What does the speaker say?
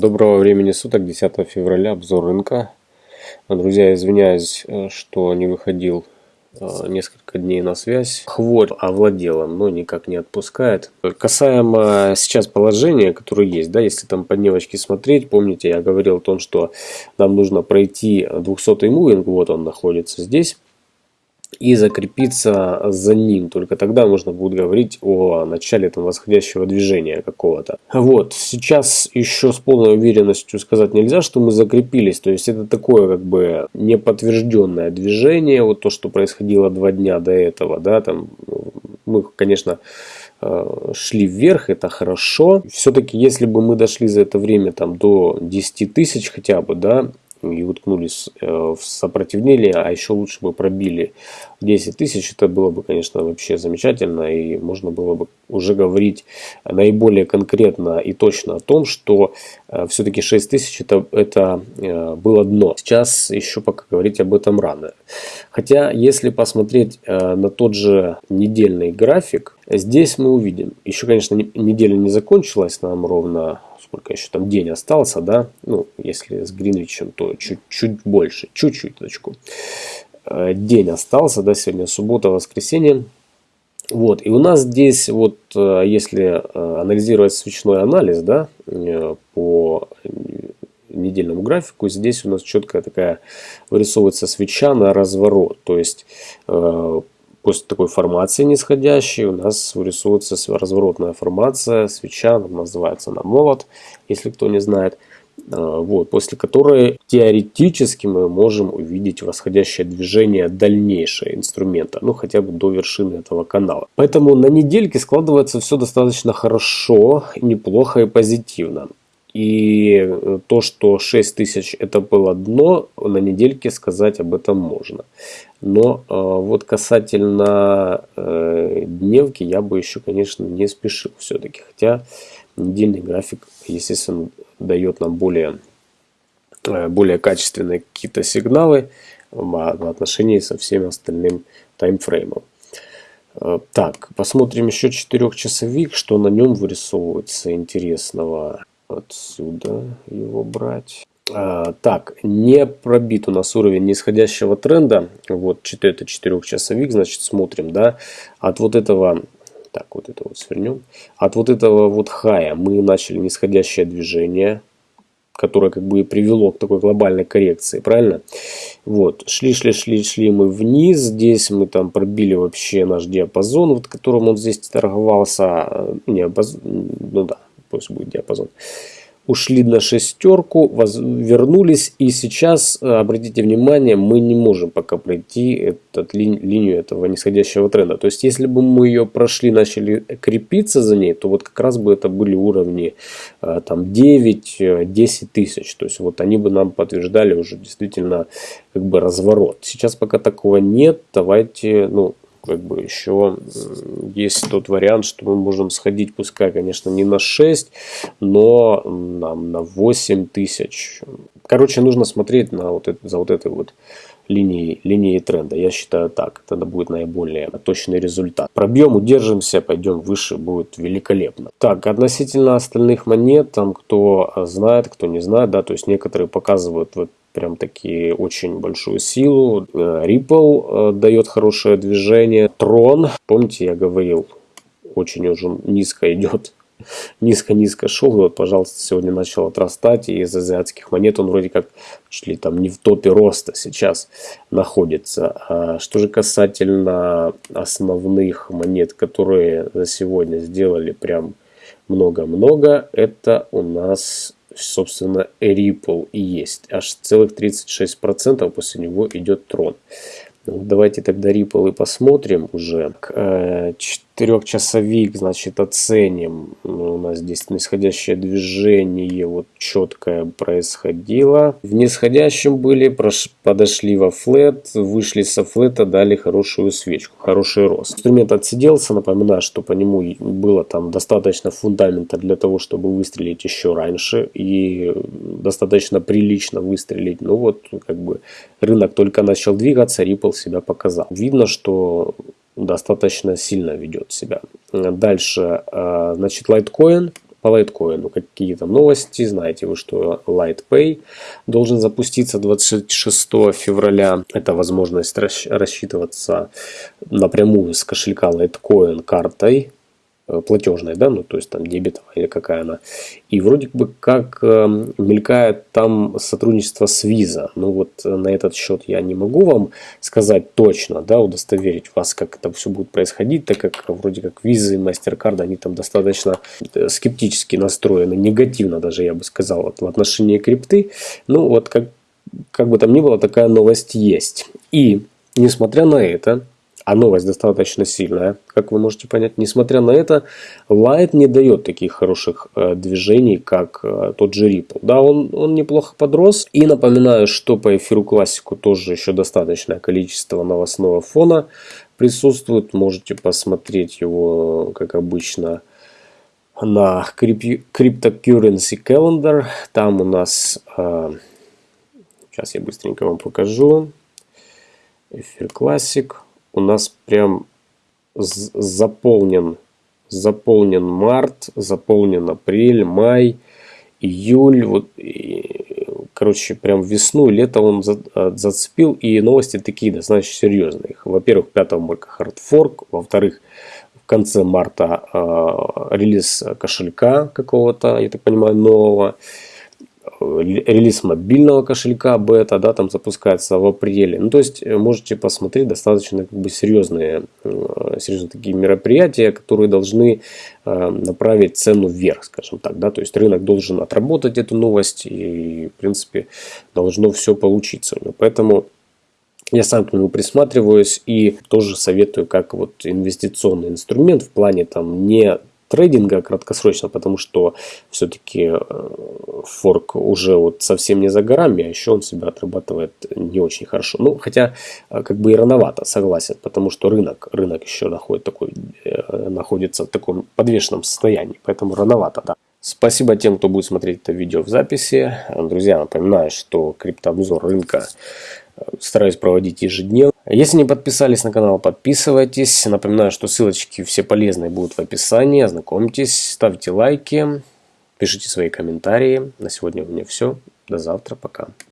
Доброго времени суток, 10 февраля, обзор рынка. Друзья, извиняюсь, э, что не выходил э, несколько дней на связь. Хворь овладела, но никак не отпускает. Касаемо сейчас положения, которое есть, да, если там по дневочке смотреть, помните, я говорил о том, что нам нужно пройти 200 мувинг, вот он находится здесь и закрепиться за ним. Только тогда можно будет говорить о начале там, восходящего движения какого-то. Вот, сейчас еще с полной уверенностью сказать нельзя, что мы закрепились. То есть это такое как бы неподтвержденное движение. Вот то, что происходило два дня до этого. Да, там, мы, конечно, э, шли вверх, это хорошо. Все-таки, если бы мы дошли за это время там, до 10 тысяч хотя бы, да, и уткнулись э, в сопротивление, а еще лучше бы пробили 10 тысяч, это было бы, конечно, вообще замечательно, и можно было бы уже говорить наиболее конкретно и точно о том, что э, все-таки 6 тысяч это, это э, было дно. Сейчас еще пока говорить об этом рано. Хотя, если посмотреть на тот же недельный график, здесь мы увидим, еще, конечно, неделя не закончилась, нам ровно сколько еще там день остался, да, ну, если с Гринвичем, то чуть-чуть больше, чуть-чуть точку. Э, день остался, да, сегодня суббота, воскресенье. Вот, и у нас здесь вот, э, если э, анализировать свечной анализ, да, по недельному графику, здесь у нас четкая такая вырисовывается свеча на разворот. То есть После такой формации нисходящей у нас вырисовывается разворотная формация, свеча, называется она молот, если кто не знает. А, вот, после которой теоретически мы можем увидеть восходящее движение дальнейшее инструмента, ну хотя бы до вершины этого канала. Поэтому на недельке складывается все достаточно хорошо, неплохо и позитивно. И э, то, что 6000 это было дно, на недельке сказать об этом можно. Но э, вот касательно э, дневки я бы еще, конечно, не спешил все-таки. Хотя недельный график, естественно, дает нам более, э, более качественные какие-то сигналы в отношении со всеми остальным таймфреймом. Э, так, посмотрим еще 4-часовик, что на нем вырисовывается интересного отсюда его брать. А, так, не пробит у нас уровень нисходящего тренда. Вот это 4-часовик, значит смотрим, да. От вот этого, так вот это вот свернем. От вот этого вот хая мы начали нисходящее движение которое как бы и привело к такой глобальной коррекции, правильно? Вот, шли, шли, шли, шли мы вниз, здесь мы там пробили вообще наш диапазон, вот которым он здесь торговался, не, ну да, пусть будет диапазон. Ушли на шестерку, вернулись и сейчас, э, обратите внимание, мы не можем пока пройти этот, ли, линию этого нисходящего тренда. То есть, если бы мы ее прошли, начали крепиться за ней, то вот как раз бы это были уровни э, там 9-10 э, тысяч. То есть, вот они бы нам подтверждали уже действительно как бы разворот. Сейчас пока такого нет, давайте, ну, как бы еще есть тот вариант, что мы можем сходить, пускай, конечно, не на 6, но нам на 8 тысяч. Короче, нужно смотреть на вот это, за вот этой вот линией, линией тренда. Я считаю так, тогда будет наиболее точный результат. Пробьем, удержимся, пойдем выше, будет великолепно. Так, относительно остальных монет, там кто знает, кто не знает, да, то есть некоторые показывают вот прям таки очень большую силу. Э, Ripple э, дает хорошее движение. Трон, помните, я говорил, очень уже низко идет. Низко-низко шел, вот, пожалуйста, сегодня начал отрастать, и из азиатских монет он вроде как чуть ли там не в топе роста сейчас находится. А что же касательно основных монет, которые за сегодня сделали прям много-много, это у нас собственно, Ripple и есть. Аж целых 36% после него идет трон. Ну, давайте тогда Ripple и посмотрим уже. Э, Четырехчасовик, значит, оценим. Ну, у нас здесь нисходящее движение вот четкое происходило. В нисходящем были, подошли во флет, вышли со флета, дали хорошую свечку, хороший рост. Инструмент отсиделся, напоминаю, что по нему было там достаточно фундамента для того, чтобы выстрелить еще раньше и достаточно прилично выстрелить. Ну вот, как бы рынок только начал двигаться, Ripple себя показал. Видно, что достаточно сильно ведет себя. Дальше, э, значит, Litecoin По лайткоину какие там новости, знаете вы, что LightPay должен запуститься 26 февраля. Это возможность рассчитываться напрямую с кошелька Litecoin картой Э, платежной, да, ну то есть там дебетовая или какая она. И вроде бы как э, мелькает там сотрудничество с Visa. Ну вот э, на этот счет я не могу вам сказать точно, да, удостоверить вас, как это все будет происходить, так как вроде как Visa и MasterCard, они там достаточно скептически настроены, негативно даже я бы сказал вот, в отношении крипты. Ну вот как, как бы там ни было, такая новость есть. И несмотря на это, а новость достаточно сильная, как вы можете понять. Несмотря на это, Light не дает таких хороших э, движений, как э, тот же Ripple. Да, он, он неплохо подрос. И напоминаю, что по эфиру классику тоже еще достаточное количество новостного фона присутствует. Можете посмотреть его, как обычно, на Cryptocurrency Calendar. Там у нас... Э, сейчас я быстренько вам покажу. Эфир классик у нас прям заполнен, заполнен март, заполнен апрель, май, июль, вот, и, короче, прям весну, лето он за, а, зацепил, и новости такие достаточно серьезные. Во-первых, 5 марта хардфорк, во-вторых, в конце марта э, релиз кошелька какого-то, я так понимаю, нового, релиз мобильного кошелька бета, да, там запускается в апреле. Ну, то есть, э, можете посмотреть достаточно как бы серьезные, э, серьезные такие мероприятия, которые должны э, направить цену вверх, скажем так, да, то есть рынок должен отработать эту новость и, в принципе, должно все получиться. Поэтому я сам к нему присматриваюсь и тоже советую как вот инвестиционный инструмент в плане там не трейдинга краткосрочно, потому что все-таки э, форк уже вот совсем не за горами, а еще он себя отрабатывает не очень хорошо. Ну, хотя э, как бы и рановато, согласен, потому что рынок, рынок еще находит такой, э, находится в таком подвешенном состоянии, поэтому рановато, да. Спасибо тем, кто будет смотреть это видео в записи. Друзья, напоминаю, что криптообзор рынка стараюсь проводить ежедневно. Если не подписались на канал, подписывайтесь. Напоминаю, что ссылочки все полезные будут в описании. Ознакомьтесь, ставьте лайки, пишите свои комментарии. На сегодня у меня все. До завтра. Пока.